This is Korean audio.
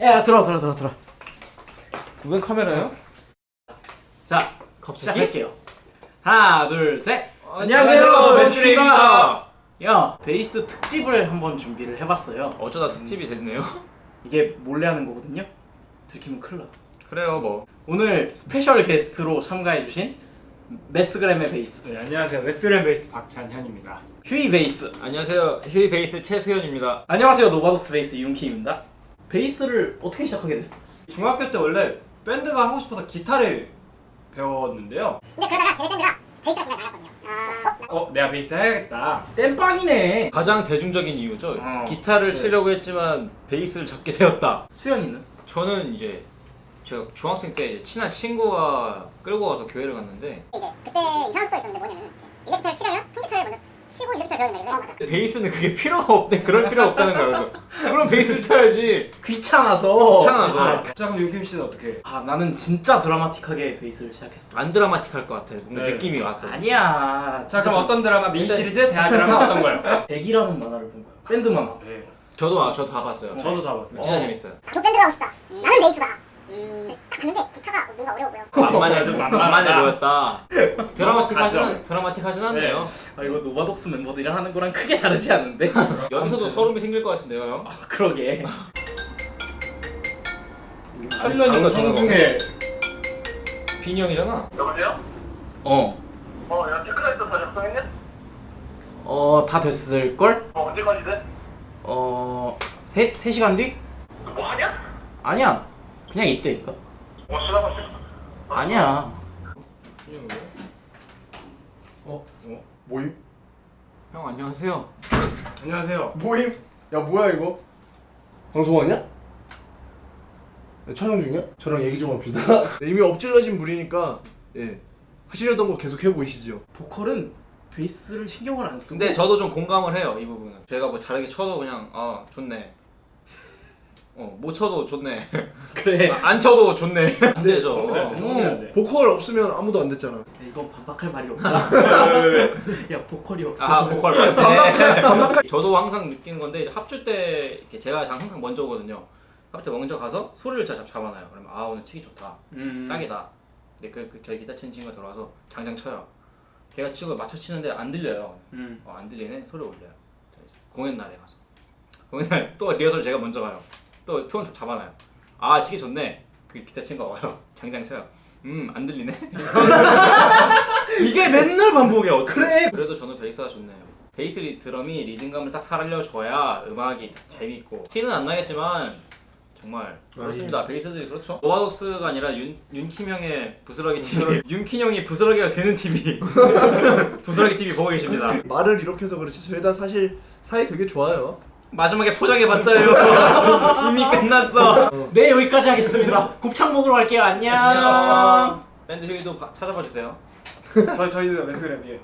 야 들어 들어 들어 들어 왜 카메라요? 자 시작할게요 하나 둘셋 안녕하세요, 맵스입니다 야 베이스 특집을 한번 준비를 해봤어요 어쩌다 특집이 됐네요. 이게 몰래 하는 거거든요 들키면 큰일 나 그래요 뭐. 오늘 스페셜 게스트로 참가해주신 메스그램의 베이스 네, 안녕하세요. 웨스트랜 베이스 박찬현입니다. 휴이 베이스 안녕하세요. 휴이 베이스 최수현입니다. 안녕하세요 노바독스 베이스 이윤키입니다 베이스를 어떻게 시작하게 됐어? 중학교 때 원래 밴드가 하고 싶어서 기타를 배웠는데요. 근데 그러다가 걔네 밴드가 베이스가 집에 나갔거든요. 아, 어, 내가 베이스 해야겠다. 땜빵이네 가장 대중적인 이유죠. 어. 기타를 네. 치려고 했지만 베이스를 잡게 되었다. 수연이는? 저는 이제 제가 중학생 때 이제 친한 친구가 끌고 와서 교회를 갔는데 이제 그때 이상한 수가 있었는데 뭐냐면 이제 일렉기타를 치려면 통기타를 먼저 치고 일렉기타를 배워야 되는데 어, 맞아. 베이스는 그게 필요가 없대. 그럴 필요 없다는 거야. 그래서 그럼 베이스를 쳐야지. 귀찮아서 귀찮아서. 아, 자, 그럼 윤김 씨는 어떻게? 아 나는 진짜 드라마틱하게 베이스를 시작했어 안 드라마틱할 것 같아. 뭔가 네. 느낌이 왔어. 아니야 자, 그럼 어떤 드라마 미니 일단- 시리즈, 대하 드라마 어떤 거요? 백이라는 만화를 본 거야 밴드 만화 네, 저도 아, 저도 다 봤어요. 저도 다 봤어요. 진짜 어. 재밌어요. 저 밴드가 하고 싶다. 나는 베이스다. 음, 딱 갔는데 기타가 뭔가 어려워 보여. 만만해 좀 만만해. 보였다. 드라마틱하진 드라마틱하진 않네요. 아 이거 노바독스 멤버들이랑 하는 거랑 크게 다르지 않은데? 여기서도 소름이 생길 것 같은데요, 형? 아, 그러게 방송 전화가 중에 빈이 형이잖아. 여보세요? 어 어, 야, tech rider 다 작성했냐? 어, 다 됐을 걸? 어, 언제까지 돼? 어... 세, 세 시간 뒤? 너뭐 하냐? 아니야 그냥 이때니까 뭐 쓰다 봤어? 아니야 어? 모임? 형 안녕하세요. 안녕하세요. 모임? 야 뭐야 이거? 방송하냐? 야, 촬영 중이야? 저랑 얘기 좀 합시다 이미 엎질러진 물이니까 예 하시려던 거 계속 해보이시죠 보컬은 베이스를 신경을 안 쓰고 근데 저도 좀 공감을 해요, 이 부분은. 제가 뭐 잘하게 쳐도 그냥 아 좋네. 어, 못 쳐도 좋네. 그래 아, 안 쳐도 좋네. 안 되죠. 돼. 보컬 없으면 아무도 안 됐잖아 이건 반박할 말이 없다 야 보컬이 없어 아 보컬 반박해. 저도 항상 느끼는 건데 합주 때 제가 항상 먼저 오거든요. 합주 때 먼저 가서 소리를 잘 잡- 잡아놔요. 그러면 아 오늘 치기 좋다. 음. 딱이다. 근데 그, 그 저희 기타 치는 친구가 들어와서 장장 쳐요. 걔가 치고 맞춰 치는데 안 들려요. 음. 어, 안 들리네 소리 올려요. 공연 날에 가서 공연 날 또 리허설 제가 먼저 가요. 또 톤 잡아놔요. 아 시계 좋네. 그 기타 친구가 와요. 장장 쳐요. 음 안 들리네. 이게 맨날 반복이야. 어떡해. 그래 그래도 저는 베이스가 좋네요. 베이스 리 드럼이 리듬감을 딱 살려줘야 음악이 재밌고 티는 안 나겠지만 정말 그렇습니다. 베이스들이 그렇죠. 노아독스가 아니라 윤 윤킴 형의 부스러기 TV, 윤킴 형이 부스러기가 되는 TV, 부스러기 TV 보고 계십니다. 말을 이렇게 해서 그렇지 저희 다 사실 사이 되게 좋아요 마지막에 포장해 봤자요. 이미 끝났어. 네 여기까지 하겠습니다 곱창 먹으러 갈게요 안녕 밴드 휴이도 바- 찾아봐 주세요. 저희 저희도 웨스트랜 예.